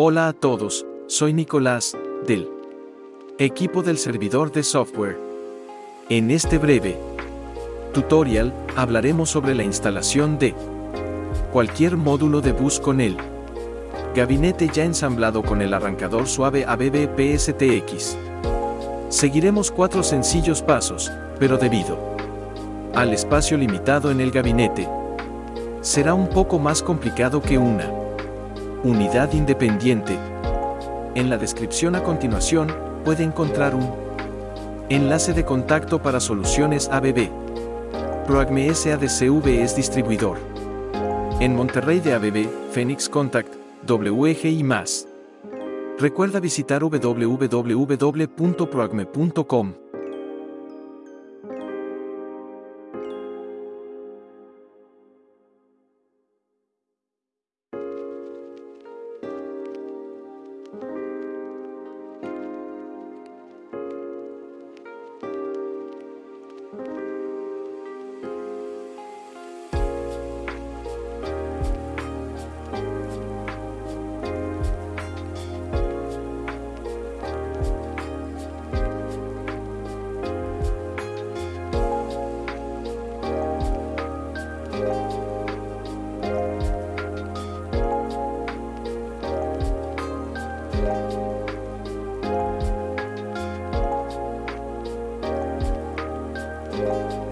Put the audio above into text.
Hola a todos, soy Nicolás, del equipo del servidor de software. En este breve tutorial, hablaremos sobre la instalación de cualquier módulo de bus con el gabinete ya ensamblado con el arrancador suave ABB PSTX. Seguiremos cuatro sencillos pasos, pero debido al espacio limitado en el gabinete, será un poco más complicado que una unidad independiente. En la descripción a continuación, puede encontrar un enlace de contacto para soluciones ABB. ProAcme SADCV es distribuidor. En Monterrey de ABB, Phoenix Contact, WG y más. Recuerda visitar www.proacme.com. Thank you.